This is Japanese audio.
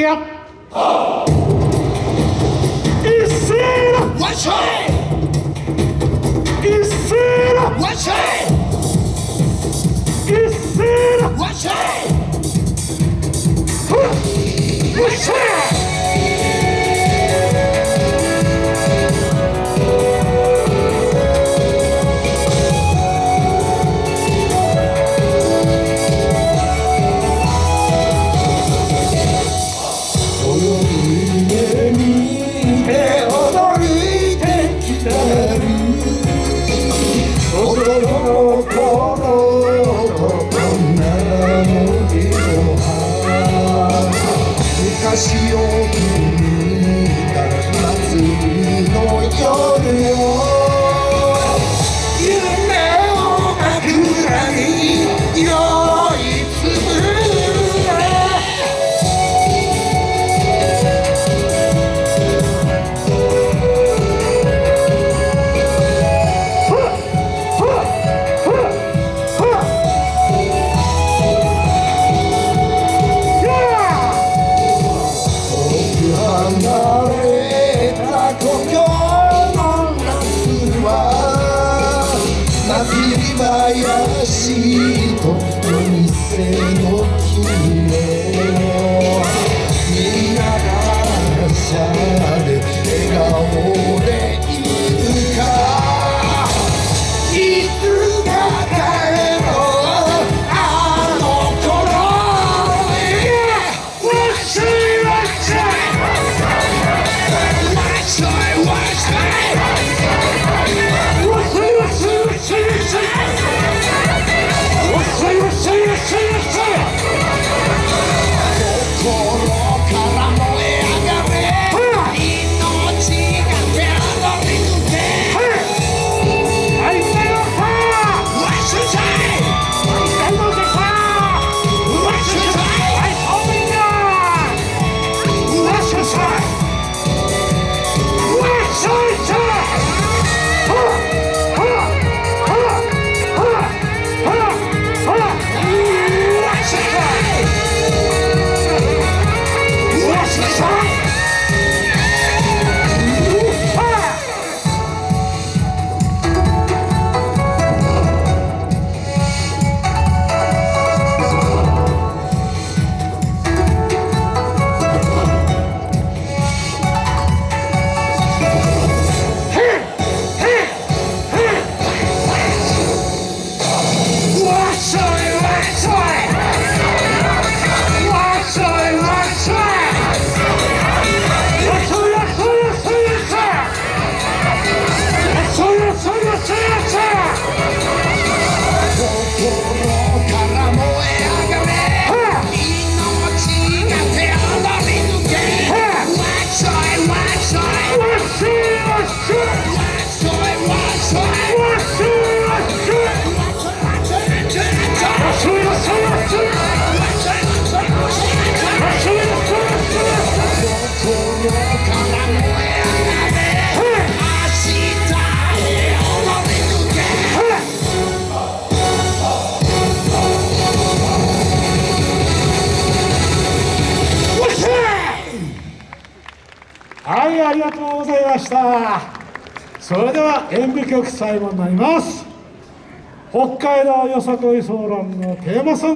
くよ I see you all 故郷の夏は泣き林と海鮮がとうございました。それでは演舞曲最後になります。北海道よさこいソーランのテーマソング